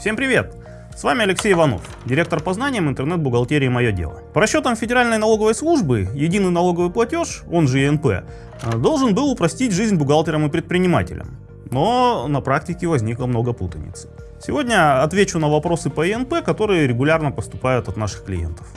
Всем привет! С вами Алексей Иванов, директор по знаниям интернет-бухгалтерии «Мое дело». По расчетам Федеральной налоговой службы, единый налоговый платеж, он же ЕНП, должен был упростить жизнь бухгалтерам и предпринимателям. Но на практике возникло много путаницы. Сегодня отвечу на вопросы по ЕНП, которые регулярно поступают от наших клиентов.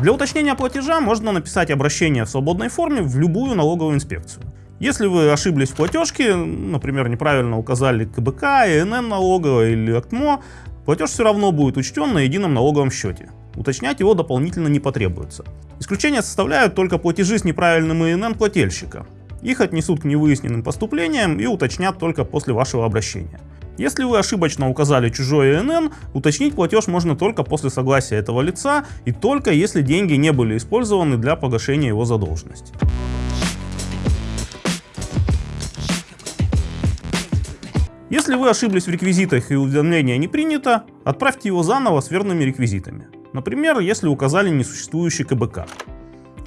Для уточнения платежа можно написать обращение в свободной форме в любую налоговую инспекцию. Если вы ошиблись в платежке, например, неправильно указали КБК, ИНН налоговая или АКТМО, платеж все равно будет учтен на едином налоговом счете. Уточнять его дополнительно не потребуется. Исключение составляют только платежи с неправильным ИНН плательщика. Их отнесут к невыясненным поступлениям и уточнят только после вашего обращения. Если вы ошибочно указали чужой ИНН, уточнить платеж можно только после согласия этого лица и только если деньги не были использованы для погашения его задолженности. Если вы ошиблись в реквизитах и уведомление не принято, отправьте его заново с верными реквизитами. Например, если указали несуществующий КБК.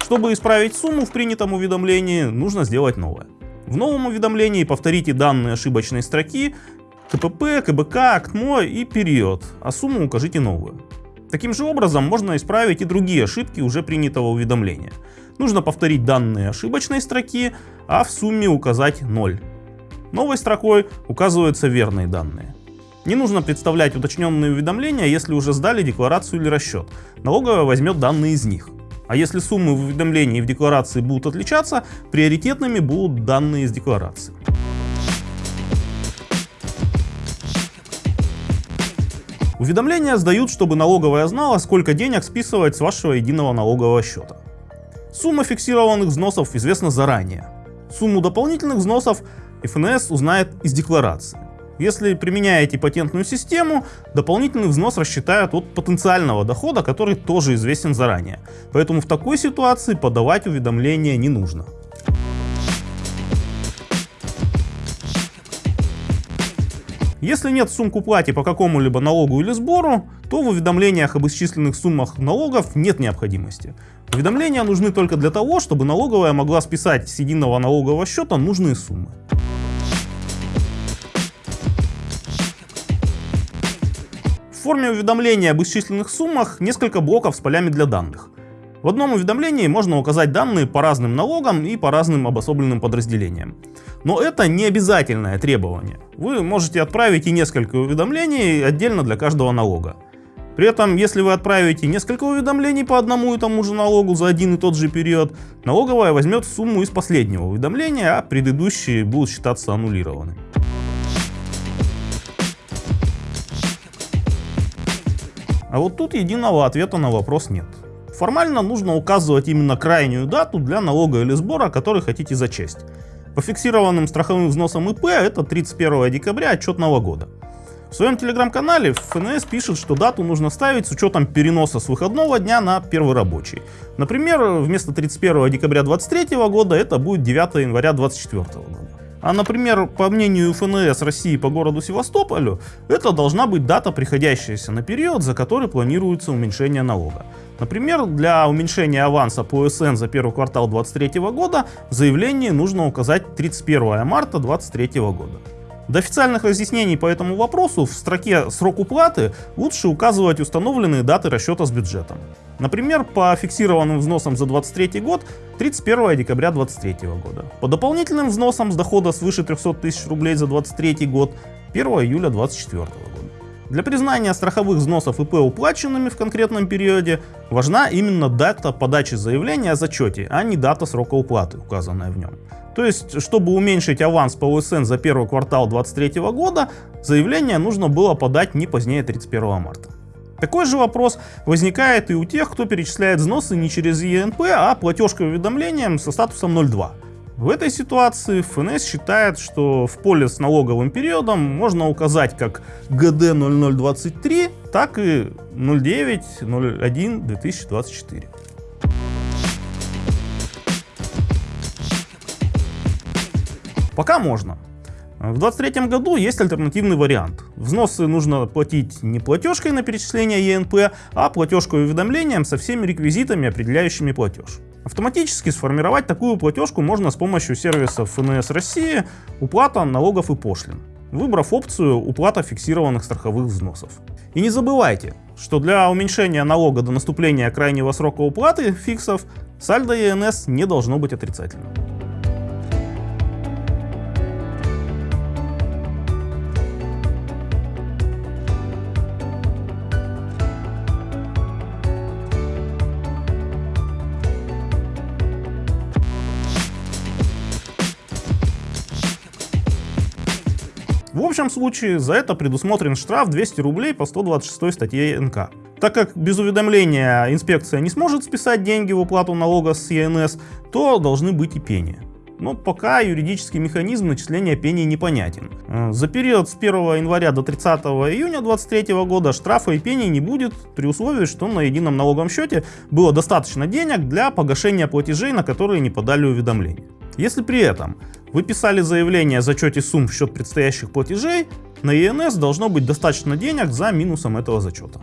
Чтобы исправить сумму в принятом уведомлении, нужно сделать новое. В новом уведомлении повторите данные ошибочной строки, КПП, КБК, АКТМО и период, а сумму укажите новую. Таким же образом можно исправить и другие ошибки уже принятого уведомления. Нужно повторить данные ошибочной строки, а в сумме указать 0. Новой строкой указываются верные данные. Не нужно представлять уточненные уведомления, если уже сдали декларацию или расчет. Налоговая возьмет данные из них. А если суммы в уведомлении и в декларации будут отличаться, приоритетными будут данные из декларации. Уведомления сдают, чтобы налоговая знала, сколько денег списывать с вашего единого налогового счета. Сумма фиксированных взносов известна заранее. Сумму дополнительных взносов ФНС узнает из декларации. Если применяете патентную систему, дополнительный взнос рассчитают от потенциального дохода, который тоже известен заранее. Поэтому в такой ситуации подавать уведомления не нужно. Если нет сумм к уплате по какому-либо налогу или сбору, то в уведомлениях об исчисленных суммах налогов нет необходимости. Уведомления нужны только для того, чтобы налоговая могла списать с единого налогового счета нужные суммы. Форме уведомления об исчисленных суммах несколько блоков с полями для данных. В одном уведомлении можно указать данные по разным налогам и по разным обособленным подразделениям. Но это не обязательное требование. Вы можете отправить и несколько уведомлений отдельно для каждого налога. При этом, если вы отправите несколько уведомлений по одному и тому же налогу за один и тот же период, налоговая возьмет сумму из последнего уведомления, а предыдущие будут считаться аннулированными. А вот тут единого ответа на вопрос нет. Формально нужно указывать именно крайнюю дату для налога или сбора, который хотите зачесть. По фиксированным страховым взносам ИП это 31 декабря отчетного года. В своем телеграм-канале ФНС пишет, что дату нужно ставить с учетом переноса с выходного дня на первый рабочий. Например, вместо 31 декабря 2023 года это будет 9 января 2024 года. А, например, по мнению ФНС России по городу Севастополю, это должна быть дата, приходящаяся на период, за который планируется уменьшение налога. Например, для уменьшения аванса по СН за первый квартал 2023 года в заявлении нужно указать 31 марта 2023 года. До официальных разъяснений по этому вопросу в строке «Срок уплаты» лучше указывать установленные даты расчета с бюджетом. Например, по фиксированным взносам за 2023 год 31 декабря 2023 года. По дополнительным взносам с дохода свыше 300 тысяч рублей за 2023 год 1 июля 2024 года. Для признания страховых взносов ИП уплаченными в конкретном периоде важна именно дата подачи заявления о зачете, а не дата срока уплаты, указанная в нем. То есть, чтобы уменьшить аванс по УСН за первый квартал 2023 года, заявление нужно было подать не позднее 31 марта. Такой же вопрос возникает и у тех, кто перечисляет взносы не через ЕНП, а платежкой уведомлением со статусом 02. В этой ситуации ФНС считает, что в поле с налоговым периодом можно указать как ГД 0023, так и 0901 2024. Пока можно. В 2023 году есть альтернативный вариант. Взносы нужно платить не платежкой на перечисление ЕНП, а платежкой уведомлением со всеми реквизитами, определяющими платеж. Автоматически сформировать такую платежку можно с помощью сервисов ФНС России «Уплата налогов и пошлин», выбрав опцию «Уплата фиксированных страховых взносов». И не забывайте, что для уменьшения налога до наступления крайнего срока уплаты фиксов сальдо ЕНС не должно быть отрицательным. Общем случае за это предусмотрен штраф 200 рублей по 126 статье НК. Так как без уведомления инспекция не сможет списать деньги в уплату налога с ЕНС, то должны быть и пени. Но пока юридический механизм начисления пений непонятен. Э, за период с 1 января до 30 июня 2023 года штрафа и пений не будет при условии, что на едином налоговом счете было достаточно денег для погашения платежей, на которые не подали уведомления. Если при этом вы писали заявление о зачете сумм в счет предстоящих платежей, на ЕНС должно быть достаточно денег за минусом этого зачета.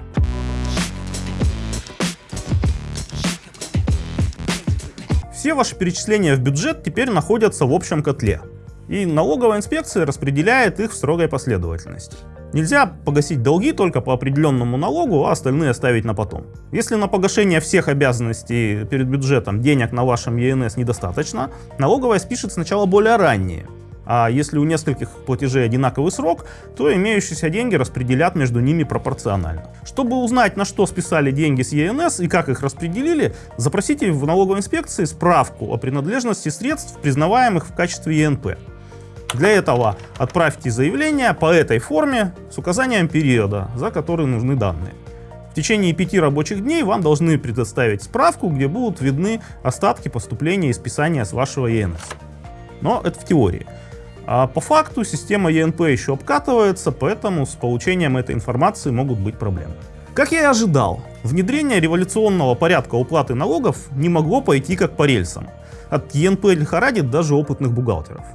Все ваши перечисления в бюджет теперь находятся в общем котле, и налоговая инспекция распределяет их в строгой последовательности. Нельзя погасить долги только по определенному налогу, а остальные оставить на потом. Если на погашение всех обязанностей перед бюджетом денег на вашем ЕНС недостаточно, налоговая спишет сначала более ранние. А если у нескольких платежей одинаковый срок, то имеющиеся деньги распределят между ними пропорционально. Чтобы узнать, на что списали деньги с ЕНС и как их распределили, запросите в налоговой инспекции справку о принадлежности средств, признаваемых в качестве ЕНП. Для этого отправьте заявление по этой форме с указанием периода, за который нужны данные. В течение пяти рабочих дней вам должны предоставить справку, где будут видны остатки поступления и списания с вашего ЕНС. Но это в теории. А по факту система ЕНП еще обкатывается, поэтому с получением этой информации могут быть проблемы. Как я и ожидал, внедрение революционного порядка уплаты налогов не могло пойти как по рельсам. От ЕНП лихорадит даже опытных бухгалтеров.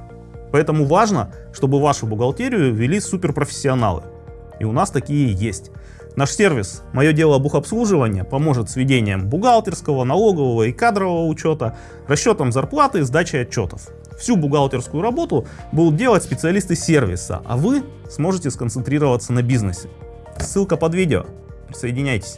Поэтому важно, чтобы вашу бухгалтерию вели суперпрофессионалы. И у нас такие есть. Наш сервис «Мое дело бухобслуживания» поможет с ведением бухгалтерского, налогового и кадрового учета, расчетом зарплаты и сдачей отчетов. Всю бухгалтерскую работу будут делать специалисты сервиса, а вы сможете сконцентрироваться на бизнесе. Ссылка под видео. Присоединяйтесь.